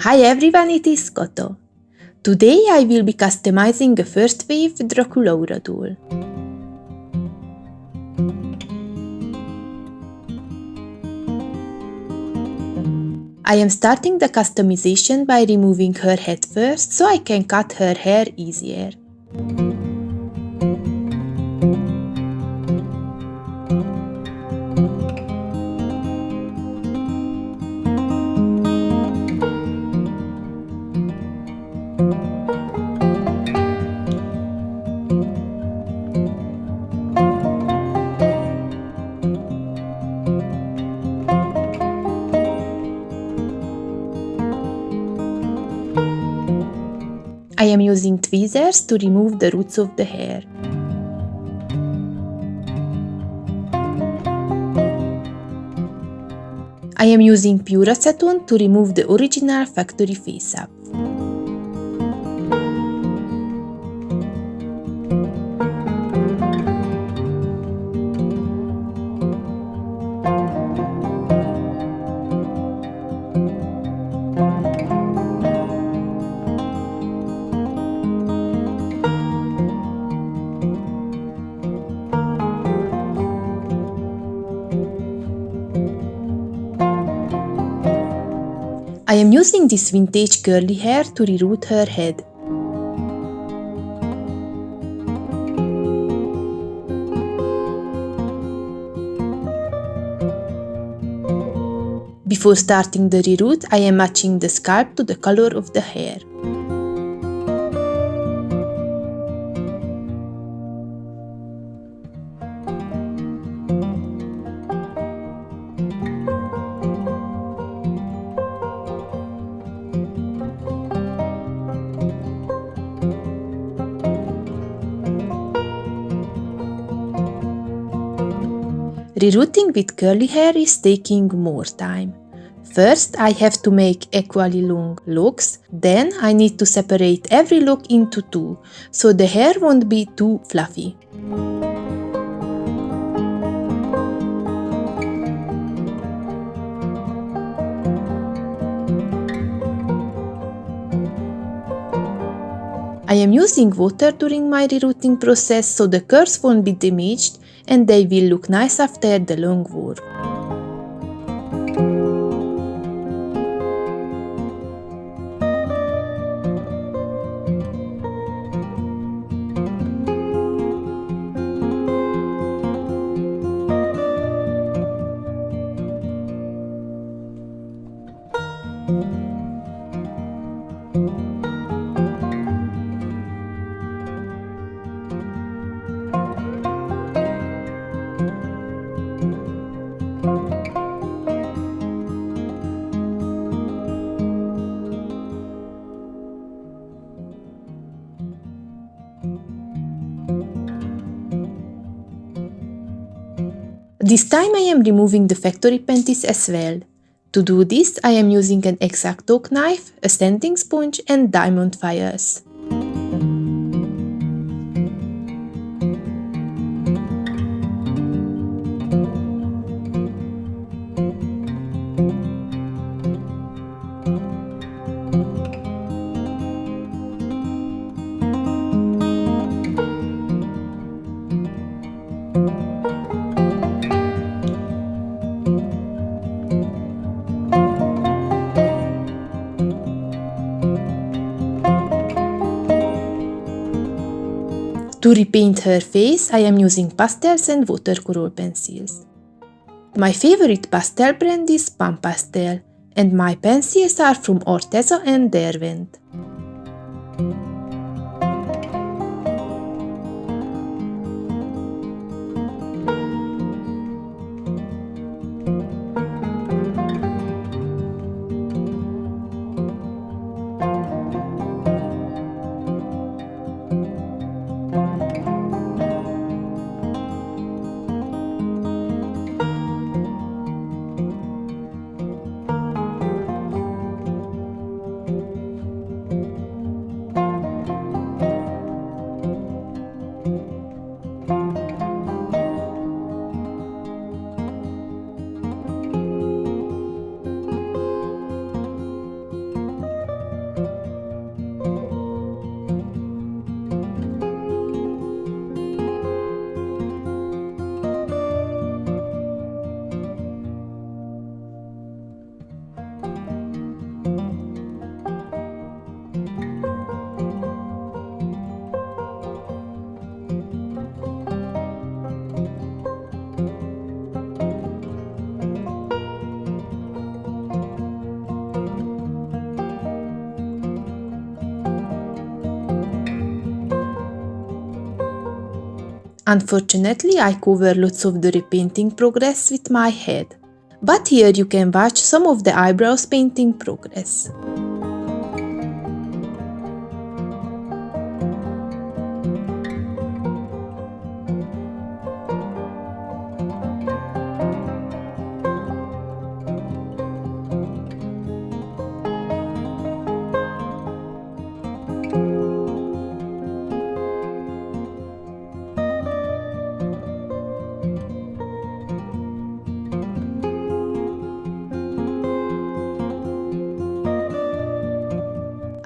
Hi everyone, it is Koto. Today I will be customizing a first wave Draculaura doll. I am starting the customization by removing her head first so I can cut her hair easier. Using tweezers to remove the roots of the hair. I am using pure acetone to remove the original factory face-up. I am using this vintage curly hair to reroot her head. Before starting the reroot, I am matching the scalp to the color of the hair. Rerooting with curly hair is taking more time. First, I have to make equally long locks, then I need to separate every lock into two, so the hair won't be too fluffy. I am using water during my rerooting process so the curls won't be damaged and they will look nice after the long work. This time I am removing the factory panties as well. To do this, I am using an X-Acto knife, a sanding sponge and diamond files. To repaint her face, I am using pastels and watercolor pencils. My favorite pastel brand is Pan Pastel, and my pencils are from Arteza and Derwent. Unfortunately, I cover lots of the repainting progress with my head. But here you can watch some of the eyebrows painting progress.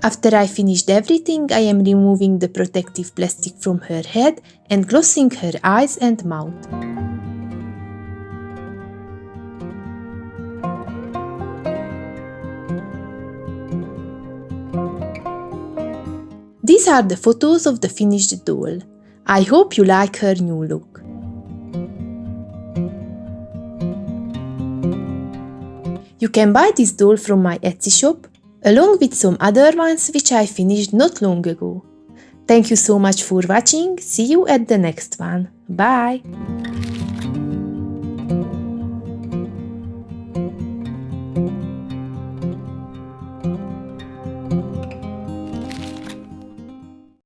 After I finished everything, I am removing the protective plastic from her head and glossing her eyes and mouth. These are the photos of the finished doll. I hope you like her new look. You can buy this doll from my Etsy shop along with some other ones which I finished not long ago. Thank you so much for watching, see you at the next one, bye!